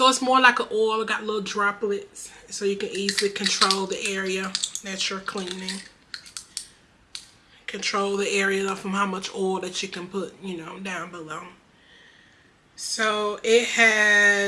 so it's more like an oil got little droplets so you can easily control the area that you're cleaning. Control the area from how much oil that you can put you know down below. So it has